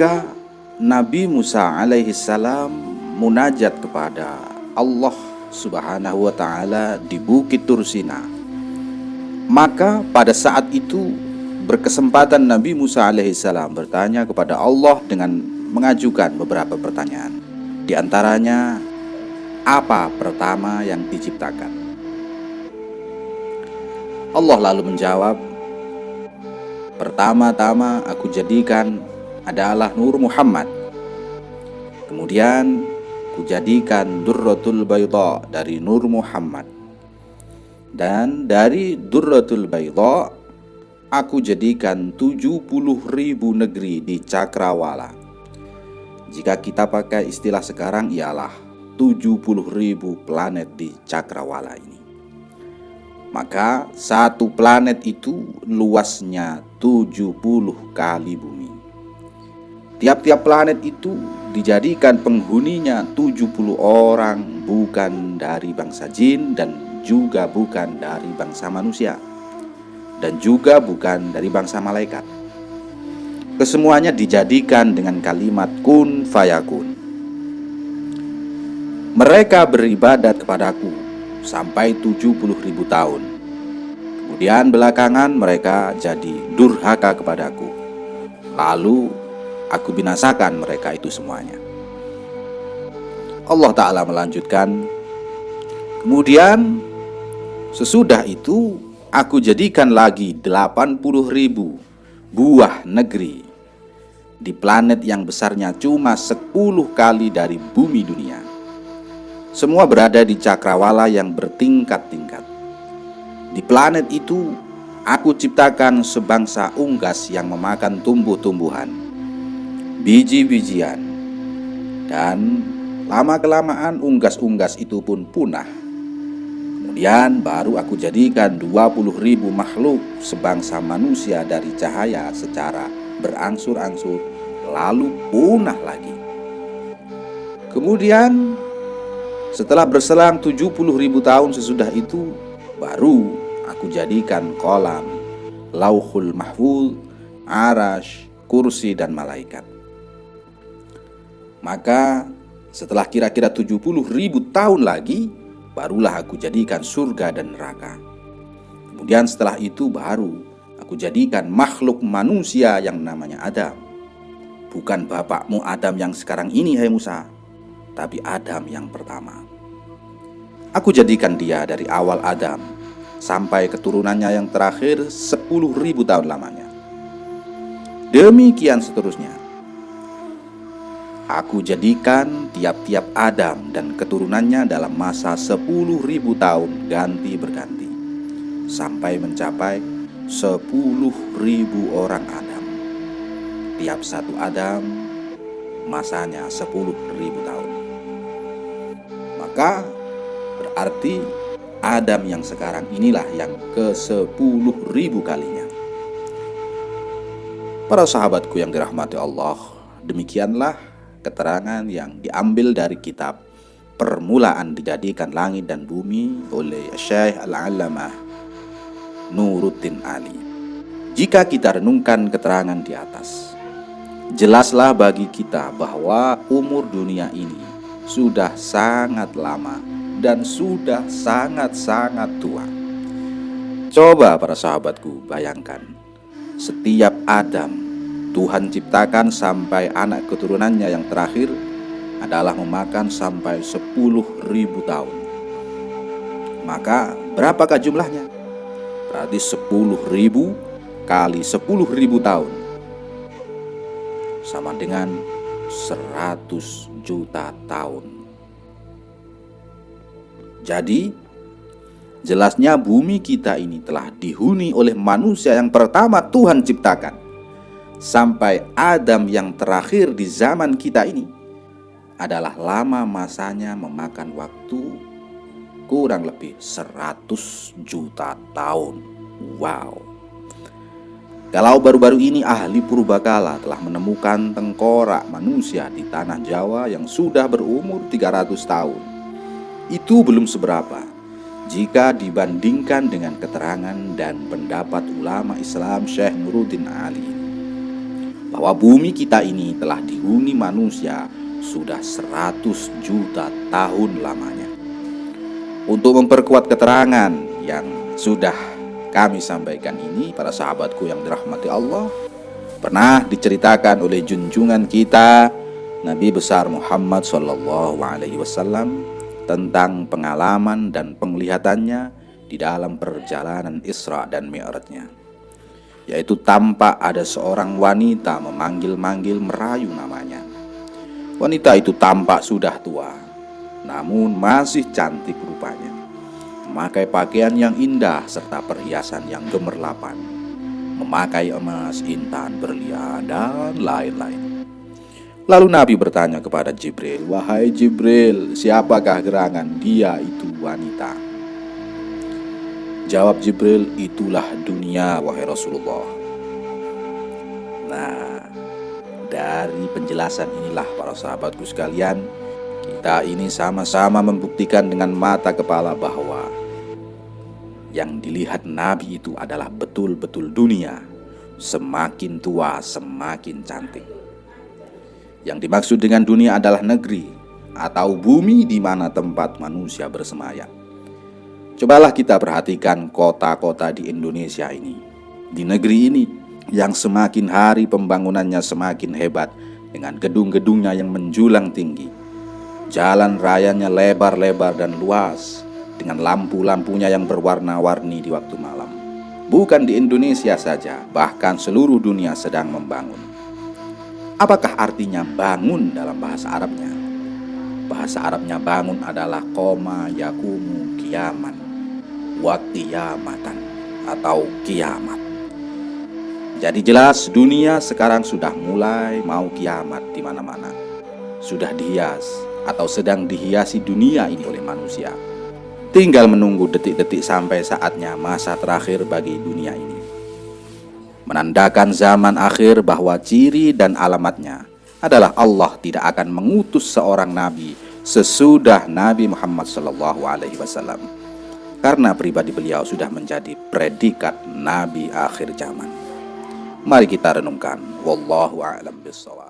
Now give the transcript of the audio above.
ketika Nabi Musa alaihi salam munajat kepada Allah Subhanahu wa taala di Bukit Tursina. Maka pada saat itu berkesempatan Nabi Musa alaihi salam bertanya kepada Allah dengan mengajukan beberapa pertanyaan. Di antaranya apa pertama yang diciptakan? Allah lalu menjawab, Pertama-tama aku jadikan adalah Nur Muhammad. Kemudian kujadikan Durratul Bayda dari Nur Muhammad. Dan dari Durratul Bayda aku jadikan 70 ribu negeri di Cakrawala. Jika kita pakai istilah sekarang ialah 70 ribu planet di Cakrawala ini. Maka satu planet itu luasnya 70 kali bumi. Tiap-tiap planet itu dijadikan penghuninya 70 orang bukan dari bangsa jin dan juga bukan dari bangsa manusia dan juga bukan dari bangsa malaikat. Kesemuanya dijadikan dengan kalimat kun fayakun. Mereka beribadat kepadaku sampai 70 ribu tahun. Kemudian belakangan mereka jadi durhaka kepadaku. Lalu aku binasakan mereka itu semuanya. Allah Ta'ala melanjutkan, Kemudian sesudah itu aku jadikan lagi 80 ribu buah negeri di planet yang besarnya cuma 10 kali dari bumi dunia. Semua berada di cakrawala yang bertingkat-tingkat. Di planet itu, aku ciptakan sebangsa unggas yang memakan tumbuh-tumbuhan, biji-bijian, dan lama-kelamaan unggas-unggas itu pun punah. Kemudian baru aku jadikan 20 ribu makhluk sebangsa manusia dari cahaya secara berangsur-angsur lalu punah lagi. Kemudian setelah berselang 70 ribu tahun sesudah itu Baru aku jadikan kolam Lauhul mahfud Arash, kursi dan malaikat Maka setelah kira-kira 70 ribu tahun lagi Barulah aku jadikan surga dan neraka Kemudian setelah itu baru aku jadikan makhluk manusia yang namanya Adam Bukan bapakmu Adam yang sekarang ini hai Musa tapi Adam yang pertama. Aku jadikan dia dari awal Adam sampai keturunannya yang terakhir ribu tahun lamanya. Demikian seterusnya. Aku jadikan tiap-tiap Adam dan keturunannya dalam masa sepuluh ribu tahun ganti berganti sampai mencapai sepuluh ribu orang Adam. Tiap satu Adam masanya sepuluh ribu tahun. Maka berarti Adam yang sekarang inilah yang ke sepuluh ribu kalinya. Para sahabatku yang dirahmati Allah, demikianlah keterangan yang diambil dari kitab Permulaan Dijadikan Langit dan Bumi oleh Syekh Al-Alamah Nuruddin Ali. Jika kita renungkan keterangan di atas, jelaslah bagi kita bahwa umur dunia ini sudah sangat lama dan sudah sangat-sangat tua. Coba para sahabatku bayangkan, setiap Adam Tuhan ciptakan sampai anak keturunannya yang terakhir adalah memakan sampai 10 ribu tahun. Maka berapakah jumlahnya? Berarti 10 ribu kali 10 ribu tahun sama dengan 100 juta tahun. Jadi, jelasnya bumi kita ini telah dihuni oleh manusia yang pertama Tuhan ciptakan. Sampai Adam yang terakhir di zaman kita ini adalah lama masanya memakan waktu kurang lebih 100 juta tahun. Wow. Kalau baru-baru ini ahli purbakala telah menemukan tengkorak manusia di tanah Jawa yang sudah berumur 300 tahun. Itu belum seberapa jika dibandingkan dengan keterangan dan pendapat ulama Islam Syekh Nuruddin Ali. Bahwa bumi kita ini telah dihuni manusia sudah 100 juta tahun lamanya. Untuk memperkuat keterangan yang sudah kami sampaikan ini para sahabatku yang dirahmati Allah, pernah diceritakan oleh junjungan kita Nabi besar Muhammad Shallallahu Alaihi Wasallam tentang pengalaman dan penglihatannya di dalam perjalanan Isra dan Mi'rajnya yaitu tampak ada seorang wanita memanggil-manggil merayu namanya. Wanita itu tampak sudah tua namun masih cantik rupanya. Memakai pakaian yang indah serta perhiasan yang gemerlapan. Memakai emas, intan, berlian, dan lain-lain. Lalu Nabi bertanya kepada Jibril, "Wahai Jibril, siapakah gerangan dia itu wanita?" Jawab Jibril, "Itulah dunia, wahai Rasulullah." Nah, dari penjelasan inilah para sahabatku sekalian, kita ini sama-sama membuktikan dengan mata kepala bahwa yang dilihat Nabi itu adalah betul-betul dunia. Semakin tua, semakin cantik. Yang dimaksud dengan dunia adalah negeri atau bumi di mana tempat manusia bersemayam. Cobalah kita perhatikan kota-kota di Indonesia ini. Di negeri ini yang semakin hari pembangunannya semakin hebat dengan gedung-gedungnya yang menjulang tinggi. Jalan rayanya lebar-lebar dan luas dengan lampu-lampunya yang berwarna-warni di waktu malam. Bukan di Indonesia saja, bahkan seluruh dunia sedang membangun. Apakah artinya bangun dalam bahasa Arabnya? Bahasa Arabnya bangun adalah koma yakumu kiaman waktu yamatan atau kiamat. Jadi jelas dunia sekarang sudah mulai mau kiamat di mana-mana. Sudah dihias atau sedang dihiasi dunia ini oleh manusia. Tinggal menunggu detik-detik sampai saatnya masa terakhir bagi dunia ini menandakan zaman akhir bahwa ciri dan alamatnya adalah Allah tidak akan mengutus seorang nabi sesudah Nabi Muhammad SAW karena pribadi beliau sudah menjadi predikat nabi akhir zaman. Mari kita renungkan wallahu a'lam bishawab.